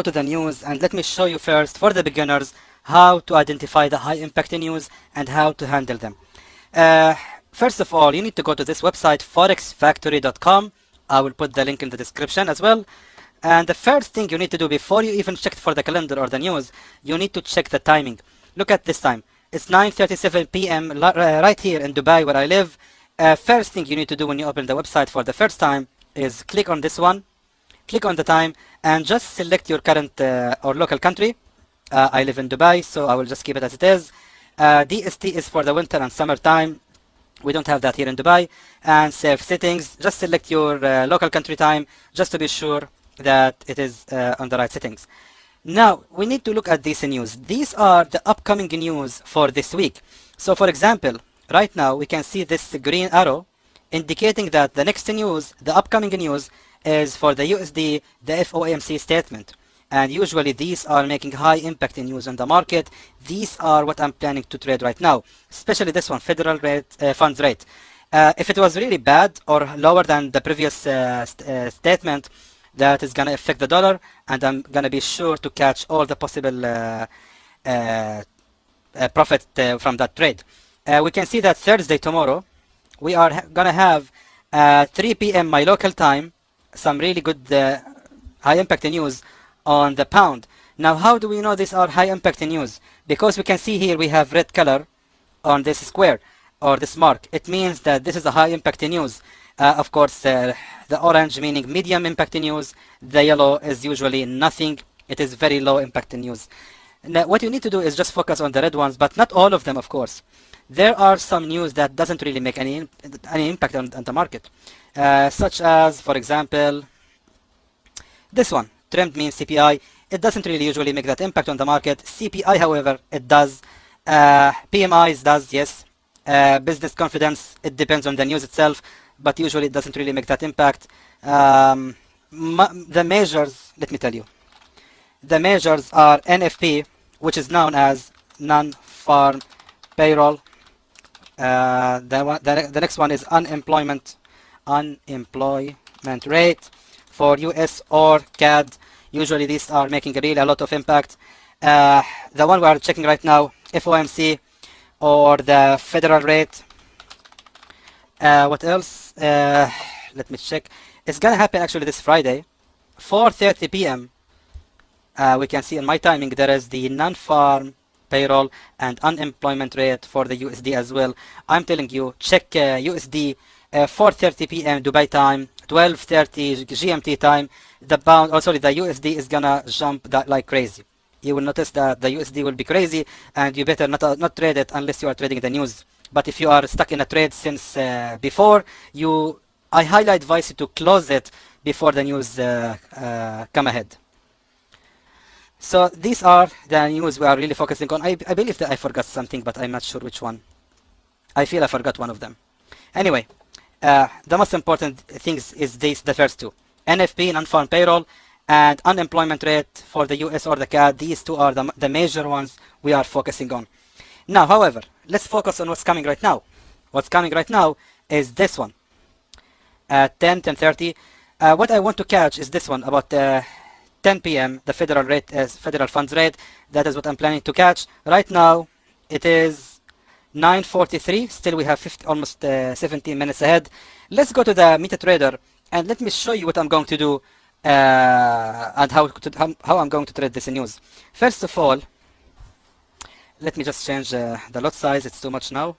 go to the news and let me show you first for the beginners how to identify the high impact news and how to handle them. Uh, first of all, you need to go to this website forexfactory.com. I will put the link in the description as well. And the first thing you need to do before you even check for the calendar or the news, you need to check the timing. Look at this time. It's 9.37 p.m. Uh, right here in Dubai where I live. Uh, first thing you need to do when you open the website for the first time is click on this one, click on the time, and just select your current uh, or local country. Uh, I live in Dubai, so I will just keep it as it is. Uh, DST is for the winter and summer time. We don't have that here in Dubai. And save settings, just select your uh, local country time just to be sure that it is uh, on the right settings. Now, we need to look at these news. These are the upcoming news for this week. So for example, right now we can see this green arrow indicating that the next news, the upcoming news, is for the USD, the FOMC statement. And usually these are making high impact in news on the market. These are what I'm planning to trade right now, especially this one, federal rate, uh, funds rate. Uh, if it was really bad or lower than the previous uh, st uh, statement, that is going to affect the dollar, and I'm going to be sure to catch all the possible uh, uh, profit from that trade. we can see that Thursday tomorrow, we are going to have 3 p.m. my local time, some really good high impact news on the pound. Now, how do we know these are high impact news? Because we can see here we have red color on this square or this mark. It means that this is a high impact news. Uh, of course, uh, the orange meaning medium impact news. The yellow is usually nothing. It is very low impact news. Now, what you need to do is just focus on the red ones, but not all of them, of course. There are some news that doesn't really make any any impact on, on the market, uh, such as, for example, this one trend means CPI. It doesn't really usually make that impact on the market. CPI, however, it does. Uh, PMIs does, yes. Uh, business confidence, it depends on the news itself, but usually it doesn't really make that impact. Um, the measures, let me tell you. The measures are NFP, which is known as non-farm payroll. Uh, the, the, the next one is unemployment, unemployment rate for US or CAD. Usually these are making a really a lot of impact. Uh, the one we are checking right now, FOMC or the federal rate. Uh, what else? Uh, let me check. It's gonna happen actually this Friday, 4:30 p.m. Uh, we can see in my timing there is the non-farm payroll and unemployment rate for the USD as well. I'm telling you, check USD uh, 4:30 p.m. Dubai time 12.30 GMT time, the pound, oh sorry, the USD is gonna jump that like crazy. You will notice that the USD will be crazy and you better not, uh, not trade it unless you are trading the news. But if you are stuck in a trade since uh, before, you, I highly advise you to close it before the news uh, uh come ahead. So these are the news we are really focusing on. I, I believe that I forgot something, but I'm not sure which one. I feel I forgot one of them. Anyway, uh, the most important things is these, the first two. NFP, non-farm payroll, and unemployment rate for the US or the CAD. These two are the, the major ones we are focusing on. Now, however, let's focus on what's coming right now. What's coming right now is this one at 10, 10.30. Uh, what I want to catch is this one about uh, 10 p.m. The federal rate is federal funds rate. That is what I'm planning to catch. Right now, it is 9.43 still we have 50, almost uh, 17 minutes ahead. Let's go to the MetaTrader and let me show you what I'm going to do uh, and how, to, how, how, I'm going to trade this news. First of all let me just change uh, the lot size. It's too much now.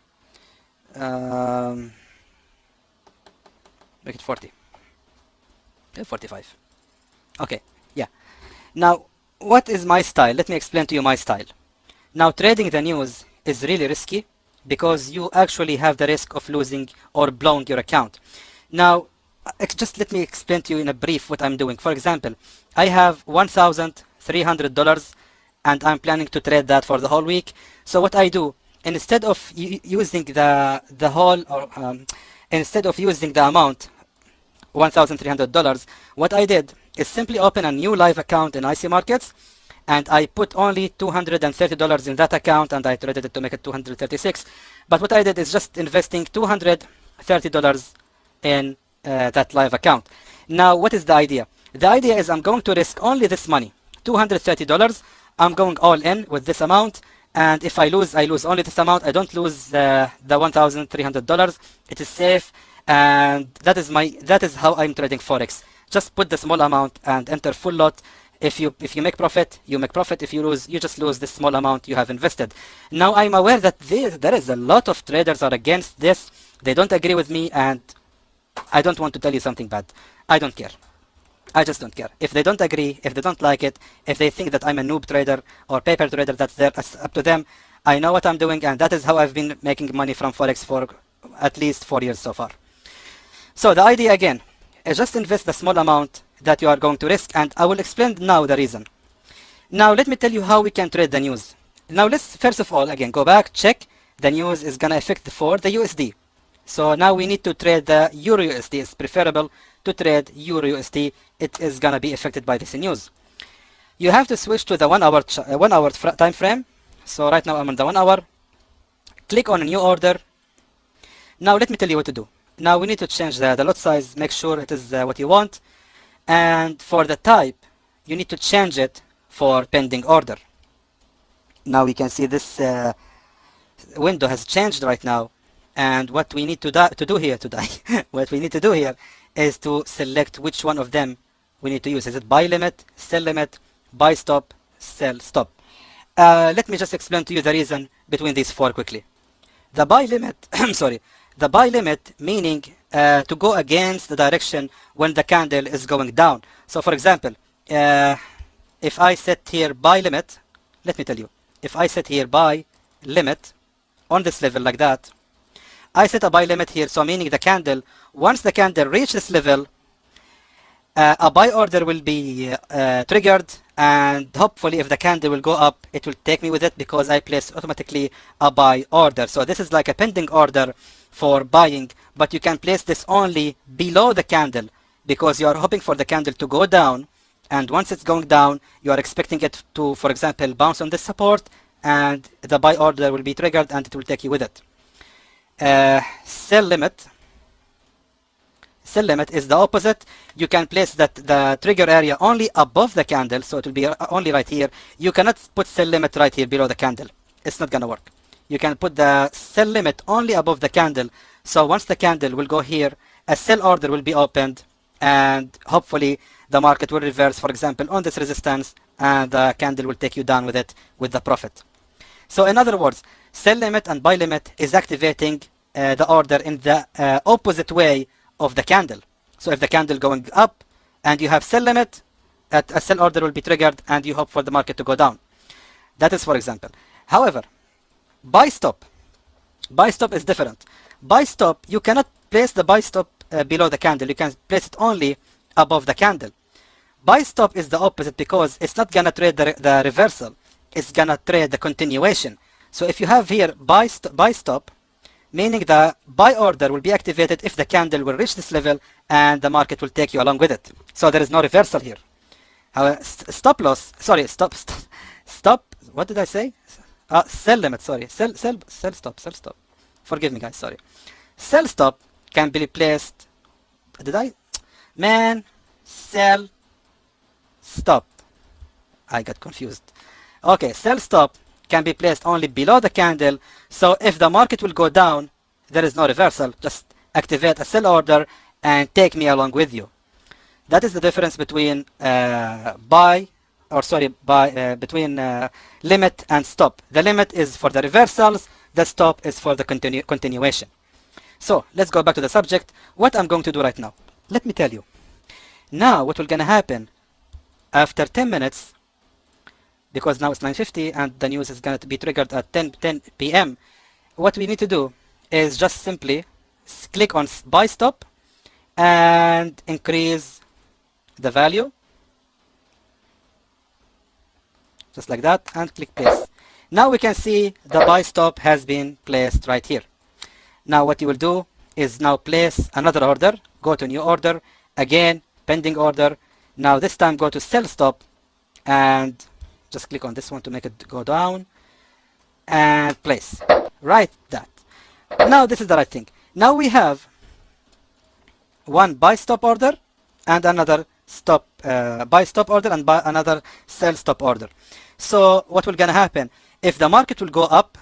Um, make it 40 45 okay yeah now what is my style let me explain to you my style now trading the news is really risky because you actually have the risk of losing or blowing your account. Now, just let me explain to you in a brief what I'm doing. For example, I have $1,300 and I'm planning to trade that for the whole week. So what I do, instead of using the, the whole, or um, instead of using the amount, $1,300, what I did is simply open a new live account in IC Markets and I put only $230 in that account and I traded it to make it 236 but what I did is just investing $230 in uh, that live account. Now what is the idea? The idea is I'm going to risk only this money $230 I'm going all in with this amount and if I lose I lose only this amount. I don't lose uh, the $1,300 it is safe and that is my that is how I'm trading forex just put the small amount and enter full lot if you if you make profit you make profit if you lose you just lose this small amount you have invested now i'm aware that there, there is a lot of traders are against this they don't agree with me and i don't want to tell you something bad i don't care I just don't care. If they don't agree, if they don't like it, if they think that I'm a noob trader or paper trader, that's up to them. I know what I'm doing and that is how I've been making money from Forex for at least four years so far. So the idea again, just invest the small amount that you are going to risk and I will explain now the reason. Now let me tell you how we can trade the news. Now let's first of all again go back check the news is gonna affect for the USD. So now we need to trade the Euro USD. It's preferable to trade Euro USD. It is gonna be affected by this news. You have to switch to the one hour uh, one hour time frame. So right now I'm on the one hour. Click on a new order. Now let me tell you what to do. Now we need to change the, the lot size. Make sure it is uh, what you want. And for the type you need to change it for pending order. Now we can see this uh, window has changed right now. And what we need to, to do here today what we need to do here is to select which one of them we need to use. Is it buy limit sell limit buy stop sell stop? Uh, let me just explain to you the reason between these four quickly the buy limit I'm sorry the buy limit meaning uh, to go against the direction when the candle is going down. So for example, uh, if I set here buy limit, let me tell you, if I set here buy limit on this level like that, I set a buy limit here, so meaning the candle, once the candle reaches this level, uh, a buy order will be uh, triggered and hopefully if the candle will go up it will take me with it because I place automatically a buy order. So this is like a pending order for buying but you can place this only below the candle because you are hoping for the candle to go down. And once it's going down you are expecting it to for example bounce on this support and the buy order will be triggered and it will take you with it. Uh, sell limit sell limit is the opposite. You can place that the trigger area only above the candle so it will be only right here. You cannot put sell limit right here below the candle. It's not gonna work. You can put the sell limit only above the candle. So once the candle will go here a sell order will be opened and hopefully the market will reverse for example on this resistance and the candle will take you down with it with the profit. So in other words sell limit and buy limit is activating uh, the order in the uh, opposite way of the candle. So if the candle going up and you have sell limit, at a sell order will be triggered and you hope for the market to go down. That is for example. However, buy stop. Buy stop is different. Buy stop, you cannot place the buy stop uh, below the candle. You can place it only above the candle. Buy stop is the opposite because it's not gonna trade the, the reversal. It's gonna trade the continuation. So if you have here buy, st buy stop, meaning the buy order will be activated if the candle will reach this level and the market will take you along with it. So there is no reversal here. However, stop loss, sorry, stop, stop, stop, what did I say? Uh, sell limit, sorry, sell, sell, sell stop, sell stop. Forgive me guys, sorry. Sell stop can be placed, did I? Man, sell, stop. I got confused. Okay, sell stop can be placed only below the candle. So if the market will go down, there is no reversal. Just activate a sell order and take me along with you. That is the difference between uh, buy or sorry, buy uh, between uh, limit and stop. The limit is for the reversals. The stop is for the continu continuation. So let's go back to the subject. What I'm going to do right now. Let me tell you. Now what will gonna happen after 10 minutes because now it's 9.50 and the news is going to be triggered at 10, 10 p.m. What we need to do is just simply click on buy stop and increase the value just like that and click place. Now we can see the buy stop has been placed right here. Now what you will do is now place another order, go to new order, again pending order. Now this time go to sell stop and just click on this one to make it go down and place right that now this is the right thing now we have one buy stop order and another stop uh, buy stop order and buy another sell stop order. So what will gonna happen? If the market will go up,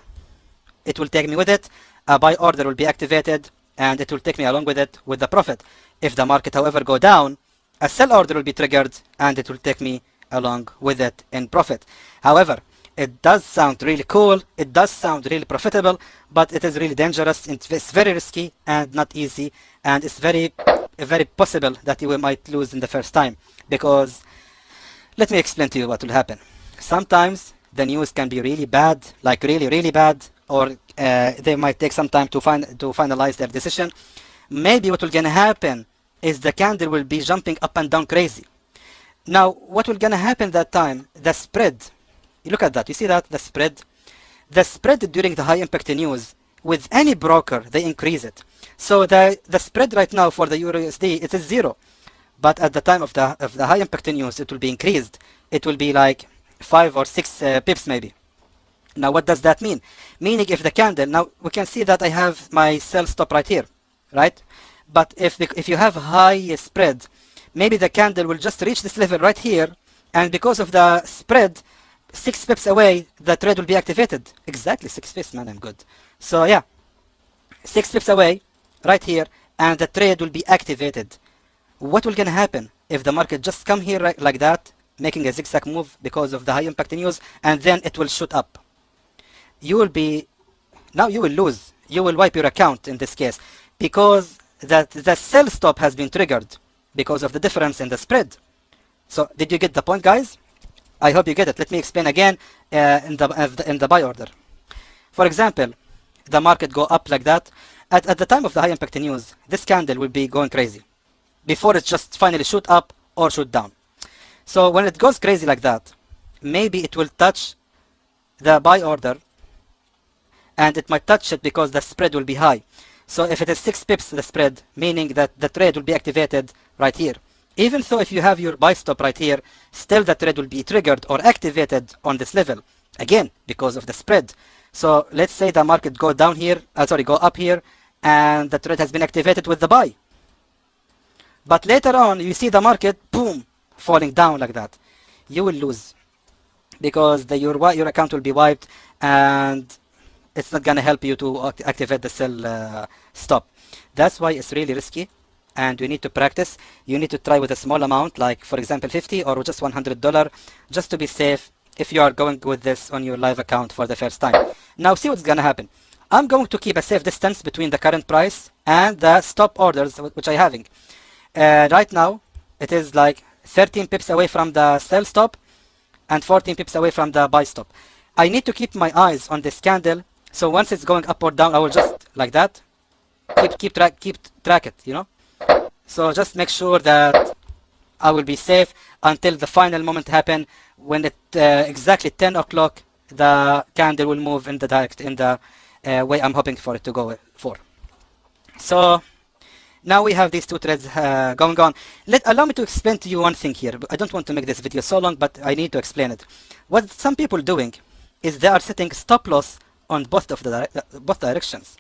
it will take me with it. A buy order will be activated and it will take me along with it with the profit. If the market, however, go down, a sell order will be triggered and it will take me along with it in profit. However, it does sound really cool, it does sound really profitable, but it is really dangerous, it's very risky and not easy, and it's very, very possible that you might lose in the first time, because let me explain to you what will happen. Sometimes the news can be really bad, like really, really bad, or uh, they might take some time to, find, to finalize their decision. Maybe what will gonna happen is the candle will be jumping up and down crazy. Now, what will gonna happen that time? The spread look at that. You see that? The spread? The spread during the high impact news, with any broker, they increase it. So the, the spread right now for the Euro USD, it is zero. But at the time of the, of the high impact news, it will be increased. It will be like five or six uh, pips maybe. Now what does that mean? Meaning if the candle, now we can see that I have my sell stop right here, right? But if, if you have high spread, maybe the candle will just reach this level right here. And because of the spread, six pips away, the trade will be activated. Exactly, six pips, man, I'm good. So yeah, six pips away, right here, and the trade will be activated. What will gonna happen if the market just come here like, like that, making a zigzag move because of the high impact news, and then it will shoot up? You will be, now you will lose. You will wipe your account in this case, because that the sell stop has been triggered because of the difference in the spread. So did you get the point, guys? I hope you get it. Let me explain again uh, in, the, in the buy order. For example, the market go up like that. At, at the time of the high impact news, this candle will be going crazy before it just finally shoot up or shoot down. So when it goes crazy like that, maybe it will touch the buy order and it might touch it because the spread will be high. So if it is 6 pips the spread, meaning that the trade will be activated right here. Even though if you have your buy stop right here, still the trade will be triggered or activated on this level. Again, because of the spread. So let's say the market go down here, uh, sorry, go up here, and the trade has been activated with the buy. But later on, you see the market, boom, falling down like that. You will lose because the, your, your account will be wiped and it's not going to help you to activate the sell uh, stop. That's why it's really risky and you need to practice. You need to try with a small amount, like for example 50 or just $100, just to be safe if you are going with this on your live account for the first time. Now see what's gonna happen. I'm going to keep a safe distance between the current price and the stop orders which I'm having. Uh, right now, it is like 13 pips away from the sell stop and 14 pips away from the buy stop. I need to keep my eyes on this candle. So once it's going up or down, I will just like that, keep keep track keep track it, you know. So just make sure that I will be safe until the final moment happen when at uh, exactly 10 o'clock the candle will move in the direct in the uh, way I'm hoping for it to go for. So now we have these two threads uh, going on. Let allow me to explain to you one thing here. I don't want to make this video so long, but I need to explain it. What some people doing is they are setting stop loss on both of the both directions.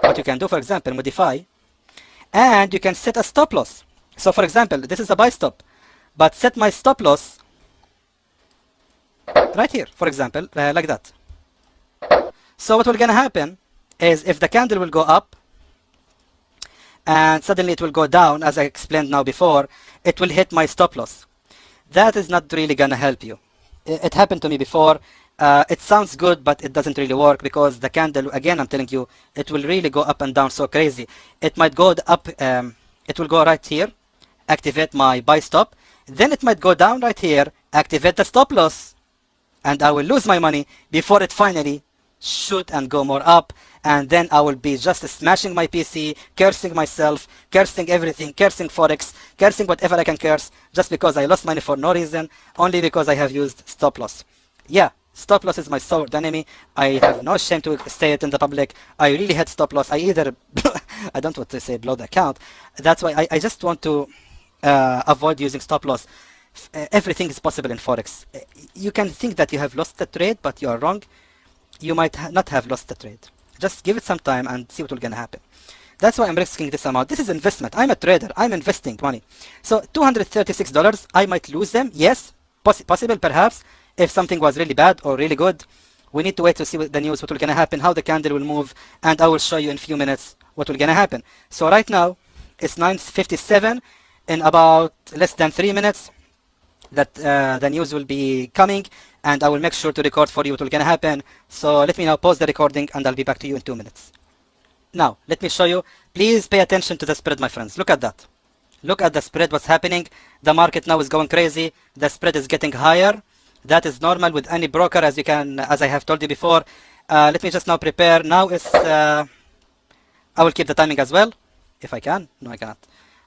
What you can do, for example, modify and you can set a stop loss. So for example, this is a buy stop, but set my stop loss right here, for example, uh, like that. So what will gonna happen is if the candle will go up and suddenly it will go down, as I explained now before, it will hit my stop loss. That is not really gonna help you. It happened to me before uh, it sounds good, but it doesn't really work because the candle, again, I'm telling you, it will really go up and down so crazy. It might go up, um, it will go right here, activate my buy stop. Then it might go down right here, activate the stop loss, and I will lose my money before it finally shoot and go more up. And then I will be just smashing my PC, cursing myself, cursing everything, cursing Forex, cursing whatever I can curse, just because I lost money for no reason, only because I have used stop loss. Yeah, Stop loss is my sword enemy. I have no shame to say it in the public. I really hate stop loss. I either, I don't want to say blow the account. That's why I, I just want to uh, avoid using stop loss. Everything is possible in Forex. Uh, you can think that you have lost the trade, but you are wrong. You might ha not have lost the trade. Just give it some time and see what will gonna happen. That's why I'm risking this amount. This is investment. I'm a trader. I'm investing money. So $236, I might lose them. Yes, poss possible perhaps if something was really bad or really good. We need to wait to see the news, what will gonna happen, how the candle will move, and I will show you in few minutes what will gonna happen. So right now, it's 9.57. In about less than three minutes, that uh, the news will be coming and I will make sure to record for you what will gonna happen. So let me now pause the recording and I'll be back to you in two minutes. Now, let me show you. Please pay attention to the spread, my friends. Look at that. Look at the spread, what's happening. The market now is going crazy. The spread is getting higher. That is normal with any broker, as you can, as I have told you before. Uh, let me just now prepare. Now is, uh, I will keep the timing as well, if I can. No, I cannot.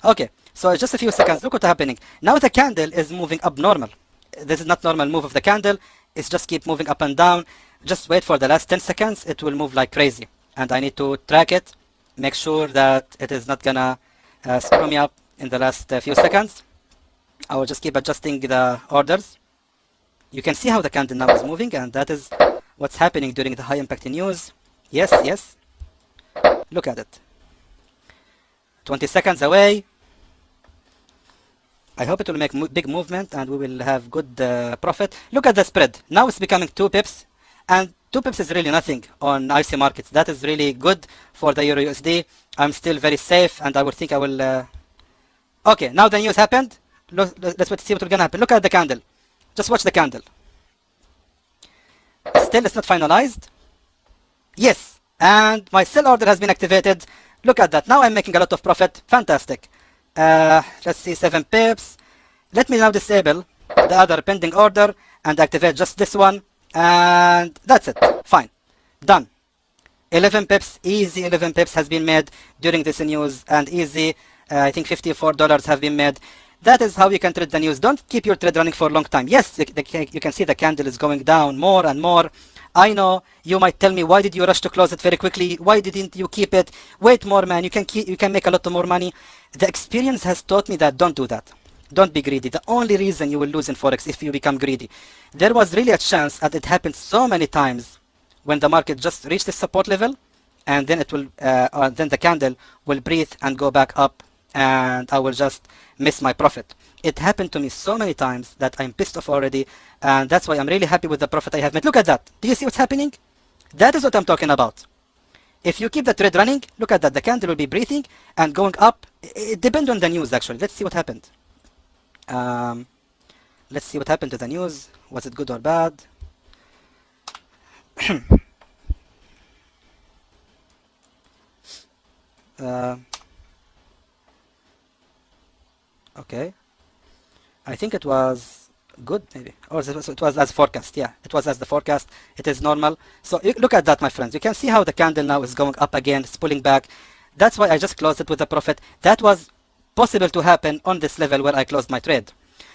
Okay, so just a few seconds. Look what's happening. Now the candle is moving up normal. This is not normal move of the candle. It's just keep moving up and down. Just wait for the last 10 seconds. It will move like crazy and I need to track it, make sure that it is not gonna uh, screw me up in the last uh, few seconds. I will just keep adjusting the orders. You can see how the candle now is moving and that is what's happening during the high impact news. Yes, yes. Look at it. 20 seconds away. I hope it will make mo big movement and we will have good uh, profit. Look at the spread. Now it's becoming 2 pips and 2 pips is really nothing on IC markets. That is really good for the Euro USD. I'm still very safe and I would think I will... Uh... Okay, now the news happened. Look, let's see what will gonna happen. Look at the candle. Just watch the candle. Still, it's not finalized. Yes, and my sell order has been activated. Look at that. Now I'm making a lot of profit. Fantastic. Uh, let's see, 7 pips. Let me now disable the other pending order and activate just this one and that's it fine done 11 pips easy 11 pips has been made during this news and easy uh, I think 54 dollars have been made that is how you can trade the news. Don't keep your trade running for a long time. Yes the, the, you can see the candle is going down more and more. I know. You might tell me why did you rush to close it very quickly? Why didn't you keep it? Wait more man. You can keep you can make a lot more money. The experience has taught me that don't do that. Don't be greedy. The only reason you will lose in Forex if you become greedy. There was really a chance that it happened so many times when the market just reached the support level and then it will, uh, uh, then the candle will breathe and go back up and I will just miss my profit. It happened to me so many times that I'm pissed off already and that's why I'm really happy with the profit I have made. Look at that. Do you see what's happening? That is what I'm talking about. If you keep the trade running, look at that. The candle will be breathing and going up. It depends on the news actually. Let's see what happened. Um, let's see what happened to the news. Was it good or bad? uh, okay. I think it was good maybe. Oh, or it was, as forecast yeah. It was as the forecast. It is normal. So look at that my friends. You can see how the candle now is going up again it's pulling back. That's why I just closed it with a profit. That was possible to happen on this level where I closed my trade.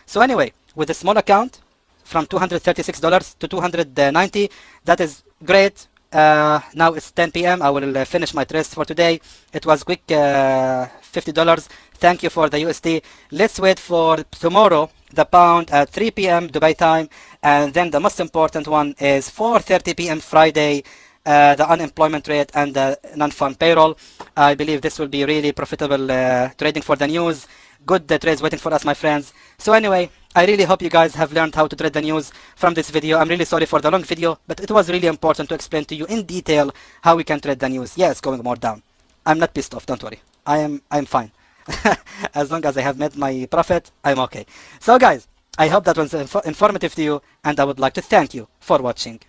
So anyway, with a small account from $236 to 290 that is great. Uh, now it's 10 p.m. I will uh, finish my trades for today. It was quick uh, $50. Thank you for the USD. Let's wait for tomorrow, the pound at 3 p.m. Dubai time. And then the most important one is 4.30 p.m. Friday uh, the unemployment rate and the non-farm payroll. I believe this will be really profitable uh, trading for the news. Good trades waiting for us, my friends. So anyway, I really hope you guys have learned how to trade the news from this video. I'm really sorry for the long video, but it was really important to explain to you in detail how we can trade the news. Yeah, it's going more down. I'm not pissed off, don't worry. I am I'm fine. as long as I have made my profit, I'm okay. So guys, I hope that was inf informative to you and I would like to thank you for watching.